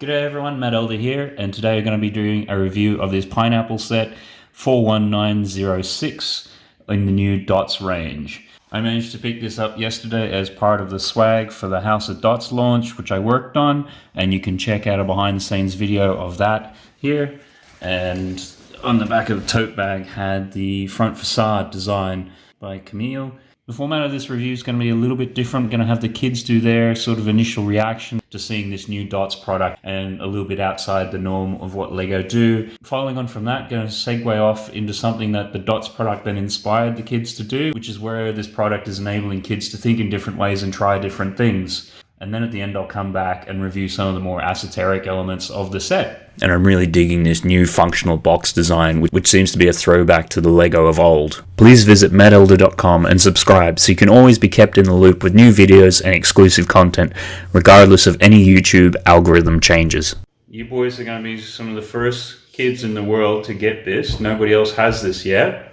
G'day everyone, Matt Elder here, and today we're going to be doing a review of this pineapple set 41906 in the new Dots range. I managed to pick this up yesterday as part of the swag for the House of Dots launch, which I worked on, and you can check out a behind the scenes video of that here. And on the back of the tote bag had the front facade design by Camille. The format of this review is going to be a little bit different. I'm going to have the kids do their sort of initial reaction to seeing this new Dots product and a little bit outside the norm of what Lego do. Following on from that, going to segue off into something that the Dots product then inspired the kids to do, which is where this product is enabling kids to think in different ways and try different things. And then at the end, I'll come back and review some of the more esoteric elements of the set. And I'm really digging this new functional box design, which seems to be a throwback to the Lego of old. Please visit mattelder.com and subscribe so you can always be kept in the loop with new videos and exclusive content, regardless of any YouTube algorithm changes. You boys are going to be some of the first kids in the world to get this. Nobody else has this yet.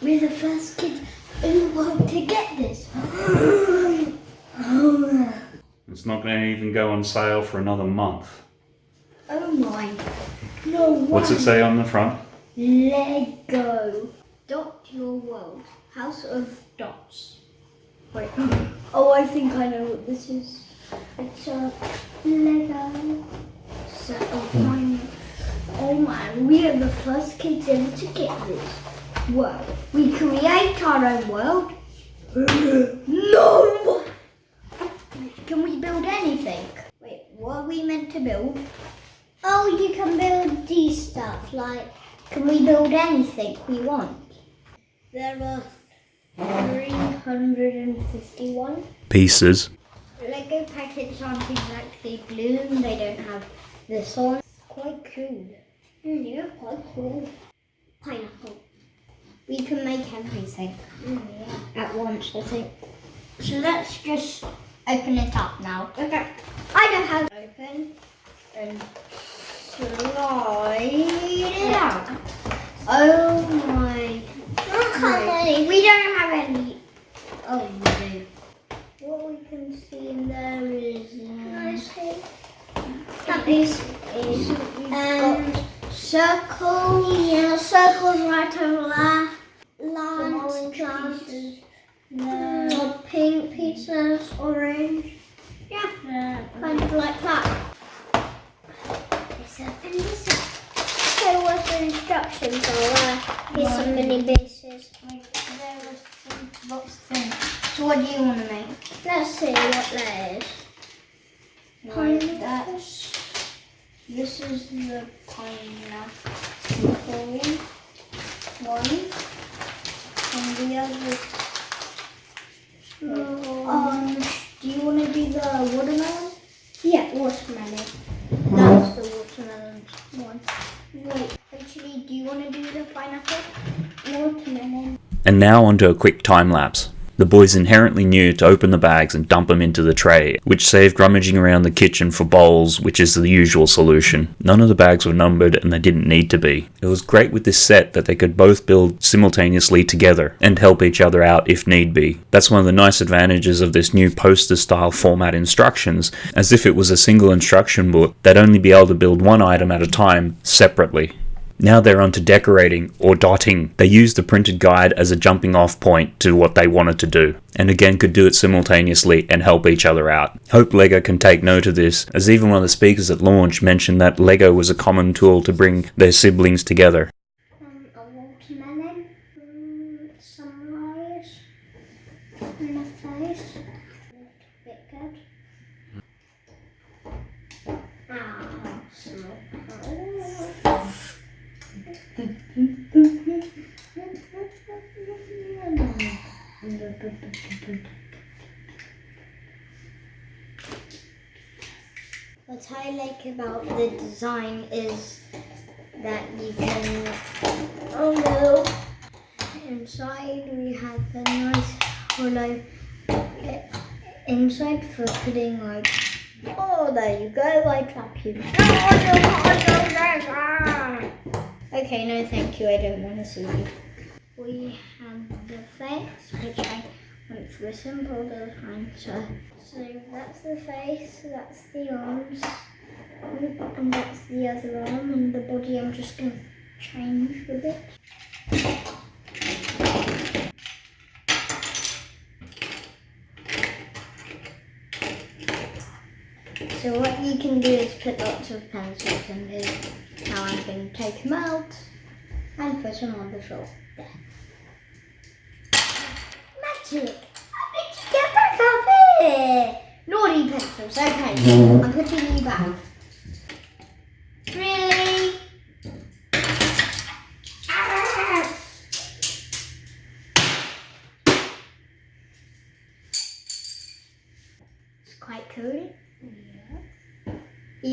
We're the first kids in the world to get this. Oh, It's not going to even go on sale for another month. Oh my. No way. What's it say on the front? Lego. Dot your world. House of dots. Wait. Oh, I think I know what this is. It's a Lego set of oh, mine. Oh my, we are the first kids ever to get this. Wow. We create our own world. no! Can we build anything? Wait, what are we meant to build? Oh, you can build these stuff. Like, can we build anything we want? There are 351 Pieces. Lego packets aren't exactly blue. They don't have this on. Quite cool. Mm, yeah, quite cool. Pineapple. We can make everything mm, yeah. at once, I think. So let's just open it up now. Okay. I know how to open and slide it out. Oh my. Okay. We don't have any. Oh. What we can see in there is. Uh, that is, is um, circle, yeah, circles right over there. Lines, clouds, the pink pieces, orange. Yeah, uh, kind of like that. This open this up. So what's the instructions are there? Here's some mini pieces. There was some box thing. So what do you want to make? Let's see what there is. Pine that's this is the pineapple one and the other um do you want to do the watermelon? Yeah, watermelon. That's the watermelon one. Wait, actually do you want to do the pineapple? Watermelon. And now onto a quick time lapse. The boys inherently knew to open the bags and dump them into the tray, which saved rummaging around the kitchen for bowls, which is the usual solution. None of the bags were numbered and they didn't need to be. It was great with this set that they could both build simultaneously together and help each other out if need be. That's one of the nice advantages of this new poster style format instructions, as if it was a single instruction book, they'd only be able to build one item at a time separately. Now they're onto decorating or dotting. They used the printed guide as a jumping off point to what they wanted to do, and again could do it simultaneously and help each other out. Hope LEGO can take note of this, as even one of the speakers at launch mentioned that LEGO was a common tool to bring their siblings together. Um, a watermelon, um, some rice, and a face. A bit good. Ah, What I like about the design is that you can, oh no, inside we have a nice hollow uh, inside for putting like, oh there you go, I trap you. Okay, no thank you, I don't want to see you. We have the face, which I went for a so, so that's the face, that's the arms, And that's the other arm, and the body I'm just going to change a bit. So what you can do is put lots of pencils in here. Now I'm going to take them out and put them on the floor. There. Magic! You get back up here? Naughty pencils. Okay, mm-hmm. I'm putting you back.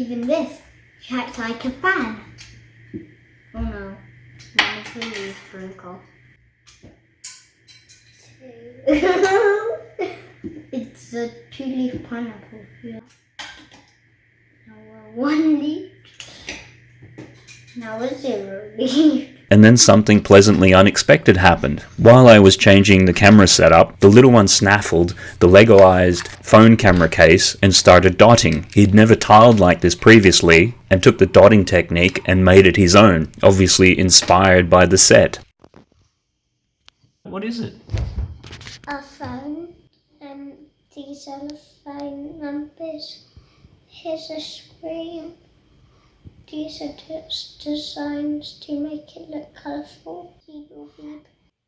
Even this acts like a fan. Oh no, one of the leaves broke off. it's a two-leaf pineapple. Yeah. Now one leaf. Now we're zero. And then something pleasantly unexpected happened. While I was changing the camera setup, the little one snaffled the Legoized phone camera case and started dotting. He'd never tiled like this previously and took the dotting technique and made it his own, obviously inspired by the set. What is it? a phone and these are the phone numbers. Here's a screen. These are just designs to make it look colourful.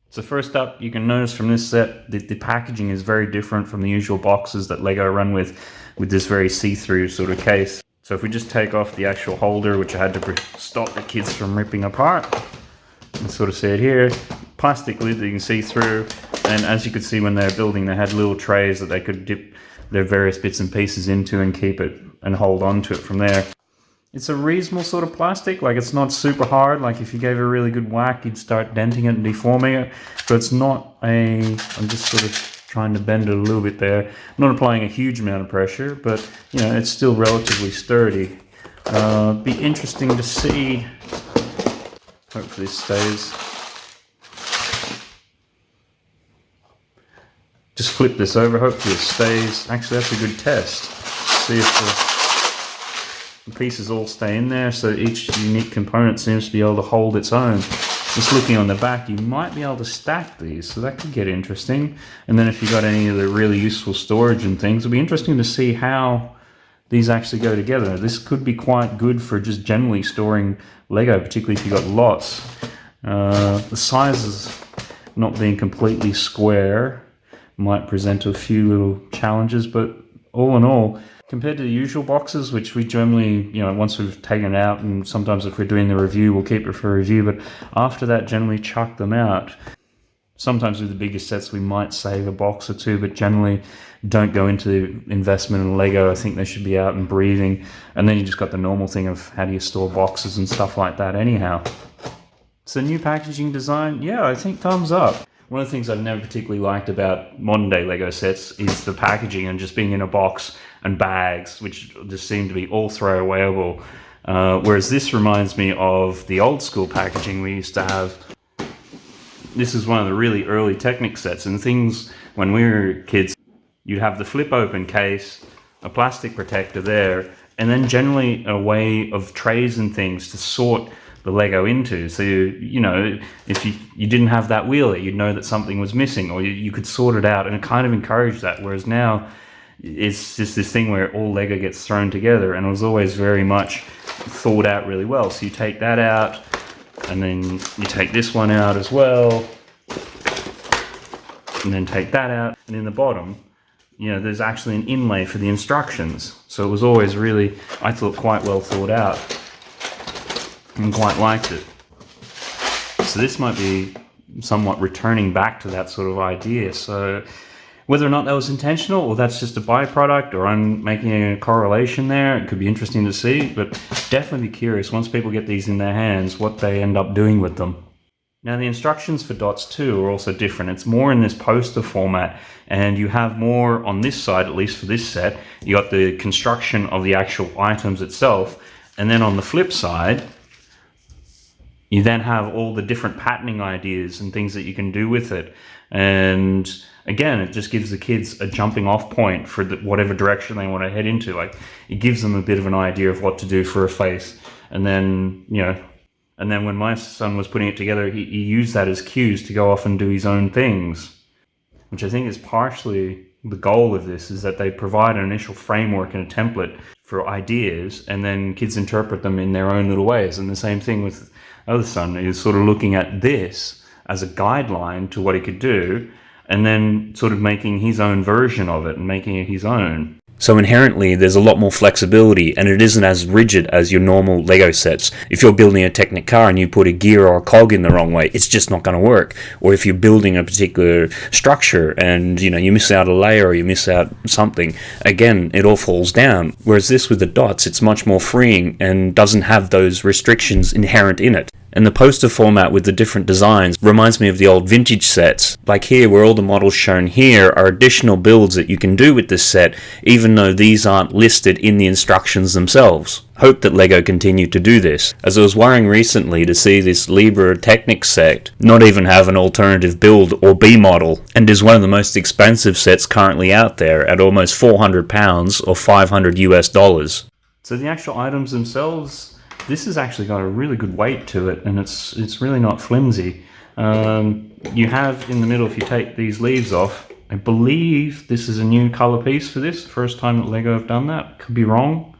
So first up, you can notice from this set that the packaging is very different from the usual boxes that LEGO run with, with this very see-through sort of case. So if we just take off the actual holder, which I had to stop the kids from ripping apart, and sort of see it here, plastic lid that you can see through, and as you could see when they were building, they had little trays that they could dip their various bits and pieces into and keep it and hold on to it from there. It's a reasonable sort of plastic, like it's not super hard, like if you gave it a really good whack, you'd start denting it and deforming it, but it's not a, I'm just sort of trying to bend it a little bit there. I'm not applying a huge amount of pressure, but you know, it's still relatively sturdy. Uh, be interesting to see, hopefully this stays. Just flip this over, hopefully it stays. Actually, that's a good test. See if the the pieces all stay in there so each unique component seems to be able to hold its own. Just looking on the back, you might be able to stack these, so that could get interesting. And then if you got any of the really useful storage and things, it'll be interesting to see how these actually go together. This could be quite good for just generally storing Lego, particularly if you've got lots. Uh, the sizes not being completely square might present a few little challenges, but all in all, compared to the usual boxes, which we generally, you know, once we've taken out, and sometimes if we're doing the review, we'll keep it for review, but after that, generally chuck them out. Sometimes with the bigger sets, we might save a box or two, but generally don't go into the investment in Lego. I think they should be out and breathing. And then you just got the normal thing of how do you store boxes and stuff like that anyhow. So new packaging design, yeah, I think thumbs up. One of the things I've never particularly liked about modern day Lego sets is the packaging and just being in a box and bags, which just seem to be all throwawayable. Uh, whereas this reminds me of the old school packaging we used to have. This is one of the really early Technic sets, and things when we were kids, you'd have the flip open case, a plastic protector there, and then generally a way of trays and things to sort the Lego into. So, you, you know, if you, you didn't have that wheeler, you'd know that something was missing, or you, you could sort it out, and it kind of encouraged that. Whereas now, it's just this thing where all Lego gets thrown together, and it was always very much thought out really well. So you take that out, and then you take this one out as well, and then take that out, and in the bottom, you know, there's actually an inlay for the instructions. So it was always really, I thought, quite well thought out, and quite liked it. So this might be somewhat returning back to that sort of idea. So whether or not that was intentional or that's just a byproduct or I'm making a correlation there, it could be interesting to see, but definitely curious once people get these in their hands what they end up doing with them. Now the instructions for DOTS 2 are also different. It's more in this poster format and you have more on this side, at least for this set. You got the construction of the actual items itself and then on the flip side, you then have all the different patterning ideas and things that you can do with it. And again, it just gives the kids a jumping off point for the, whatever direction they want to head into. Like it gives them a bit of an idea of what to do for a face. And then, you know, and then when my son was putting it together, he, he used that as cues to go off and do his own things, which I think is partially the goal of this is that they provide an initial framework and a template for ideas and then kids interpret them in their own little ways. And the same thing with other son is sort of looking at this as a guideline to what he could do and then sort of making his own version of it and making it his own. So inherently, there's a lot more flexibility, and it isn't as rigid as your normal Lego sets. If you're building a Technic car and you put a gear or a cog in the wrong way, it's just not going to work. Or if you're building a particular structure and you know you miss out a layer or you miss out something, again, it all falls down. Whereas this with the dots, it's much more freeing and doesn't have those restrictions inherent in it. And the poster format with the different designs reminds me of the old vintage sets. Like here, where all the models shown here are additional builds that you can do with this set, even though these aren't listed in the instructions themselves. Hope that LEGO continue to do this, as I was worrying recently to see this Liebherr Technic set not even have an alternative build or B model, and is one of the most expensive sets currently out there at almost £400 or 500 US dollars. So the actual items themselves this has actually got a really good weight to it and it's it's really not flimsy. Um, you have in the middle, if you take these leaves off, I believe this is a new color piece for this, first time that LEGO have done that, could be wrong.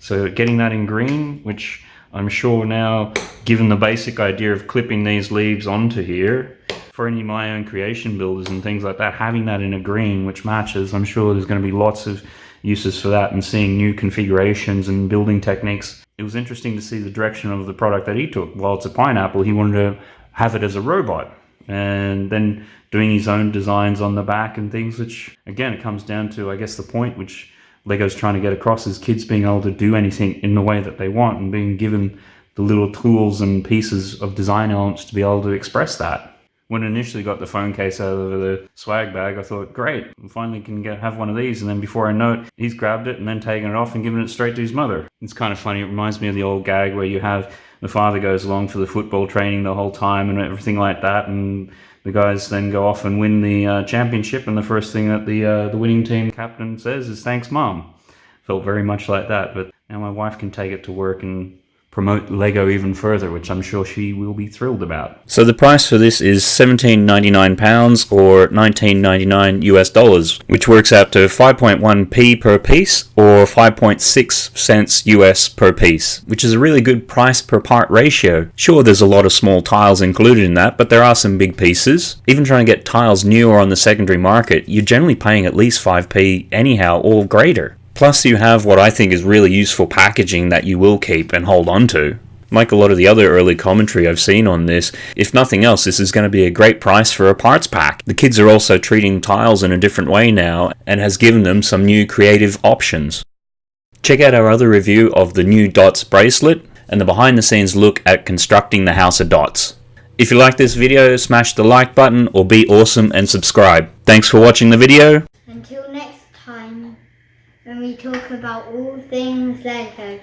So getting that in green, which I'm sure now, given the basic idea of clipping these leaves onto here, for any of my own creation builders and things like that, having that in a green which matches, I'm sure there's going to be lots of uses for that and seeing new configurations and building techniques it was interesting to see the direction of the product that he took. While it's a pineapple, he wanted to have it as a robot and then doing his own designs on the back and things, which again, it comes down to, I guess, the point which Lego's trying to get across is kids being able to do anything in the way that they want and being given the little tools and pieces of design elements to be able to express that when I initially got the phone case out of the swag bag, I thought, great, I finally can get have one of these. And then before I know it, he's grabbed it and then taken it off and given it straight to his mother. It's kind of funny. It reminds me of the old gag where you have the father goes along for the football training the whole time and everything like that. And the guys then go off and win the uh, championship. And the first thing that the, uh, the winning team captain says is, thanks, mom. Felt very much like that. But now my wife can take it to work and promote Lego even further, which I'm sure she will be thrilled about. So the price for this is £17.99 or 19.99 US dollars, which works out to 5.1p per piece or 5.6 cents US per piece, which is a really good price per part ratio. Sure, there's a lot of small tiles included in that, but there are some big pieces. Even trying to get tiles new or on the secondary market, you're generally paying at least 5p anyhow or greater. Plus you have what I think is really useful packaging that you will keep and hold on to. Like a lot of the other early commentary I've seen on this, if nothing else, this is going to be a great price for a parts pack. The kids are also treating tiles in a different way now and has given them some new creative options. Check out our other review of the new Dots bracelet and the behind the scenes look at constructing the House of Dots. If you like this video, smash the like button or be awesome and subscribe. Thanks for watching the video. Until next time when we talk about all things Lego.